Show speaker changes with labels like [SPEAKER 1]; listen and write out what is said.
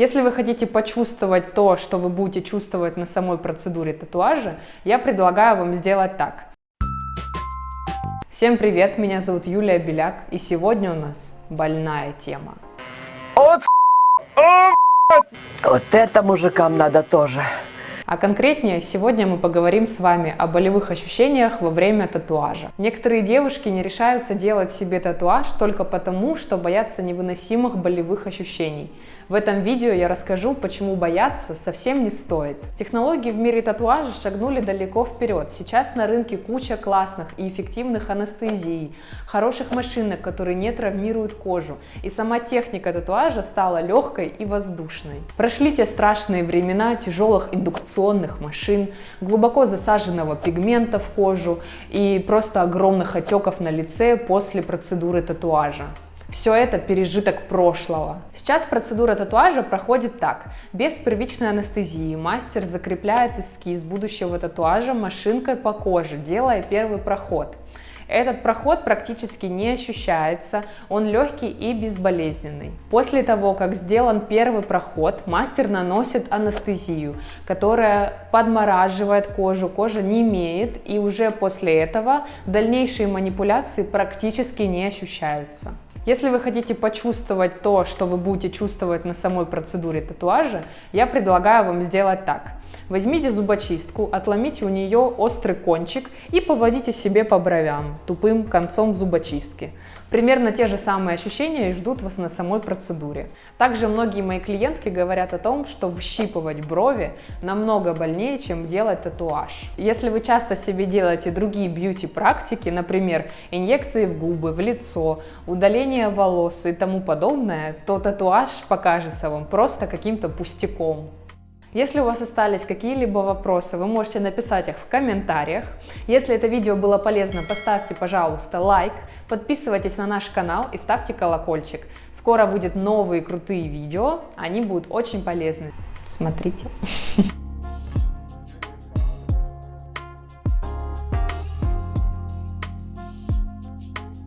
[SPEAKER 1] Если вы хотите почувствовать то, что вы будете чувствовать на самой процедуре татуажа, я предлагаю вам сделать так. Всем привет, меня зовут Юлия Беляк, и сегодня у нас больная тема.
[SPEAKER 2] Вот, вот это мужикам надо тоже.
[SPEAKER 1] А конкретнее, сегодня мы поговорим с вами о болевых ощущениях во время татуажа. Некоторые девушки не решаются делать себе татуаж только потому, что боятся невыносимых болевых ощущений. В этом видео я расскажу, почему бояться совсем не стоит. Технологии в мире татуажа шагнули далеко вперед. Сейчас на рынке куча классных и эффективных анестезий, хороших машинок, которые не травмируют кожу. И сама техника татуажа стала легкой и воздушной. Прошли те страшные времена тяжелых индукционных машин, глубоко засаженного пигмента в кожу и просто огромных отеков на лице после процедуры татуажа. Все это пережиток прошлого. Сейчас процедура татуажа проходит так. Без первичной анестезии мастер закрепляет эскиз будущего татуажа машинкой по коже, делая первый проход. Этот проход практически не ощущается, он легкий и безболезненный. После того, как сделан первый проход, мастер наносит анестезию, которая подмораживает кожу, кожа не имеет, и уже после этого дальнейшие манипуляции практически не ощущаются. Если вы хотите почувствовать то, что вы будете чувствовать на самой процедуре татуажа, я предлагаю вам сделать так. Возьмите зубочистку, отломите у нее острый кончик и поводите себе по бровям тупым концом зубочистки. Примерно те же самые ощущения ждут вас на самой процедуре. Также многие мои клиентки говорят о том, что выщипывать брови намного больнее, чем делать татуаж. Если вы часто себе делаете другие бьюти-практики, например, инъекции в губы, в лицо, удаление волос и тому подобное, то татуаж покажется вам просто каким-то пустяком. Если у вас остались какие-либо вопросы, вы можете написать их в комментариях. Если это видео было полезно, поставьте, пожалуйста, лайк, подписывайтесь на наш канал и ставьте колокольчик. Скоро выйдут новые крутые видео, они будут очень полезны. Смотрите.